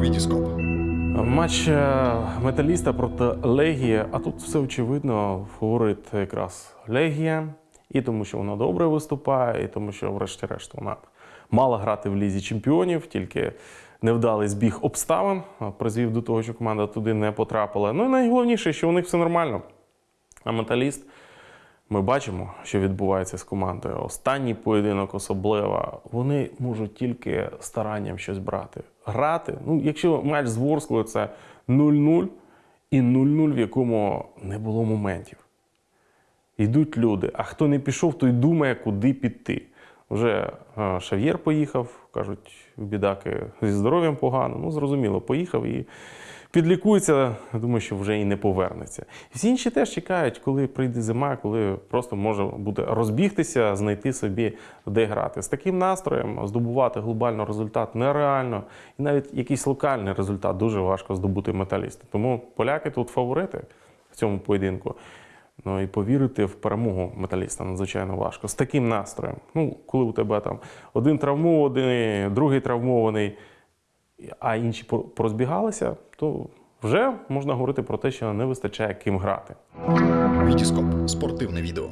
Вітіскоп. Матч е, металіста проти Легії, а тут все очевидно, фаворит якраз Легія, і тому, що вона добре виступає, і тому, що, врешті-решт, вона мала грати в лізі чемпіонів, тільки невдалий збіг обставин призвів до того, що команда туди не потрапила. Ну і найголовніше, що у них все нормально. А металіст. Ми бачимо, що відбувається з командою. Останній поєдинок особливо. Вони можуть тільки старанням щось брати. Грати. Ну, якщо матч з Ворсклою це 0-0 і 0-0, в якому не було моментів. Йдуть люди, а хто не пішов, той думає, куди піти. Вже е, Шав'єр поїхав, кажуть, бідаки зі здоров'ям погано. Ну, зрозуміло, поїхав і підлікується, думаю, що вже і не повернеться. Всі інші теж чекають, коли прийде зима, коли просто може буде розбігтися, знайти собі де грати. З таким настроєм здобувати глобально результат нереально, і навіть якийсь локальний результат дуже важко здобути металісти. Тому поляки тут фаворити в цьому поєдинку. Ну і повірити в перемогу металіста надзвичайно важко. З таким настроєм. Ну, коли у тебе там один травмований, другий травмований, а інші пор- порозбігалися, то вже можна говорити про те, що не вистачає ким грати. Вітіскоп. Спортивне відео.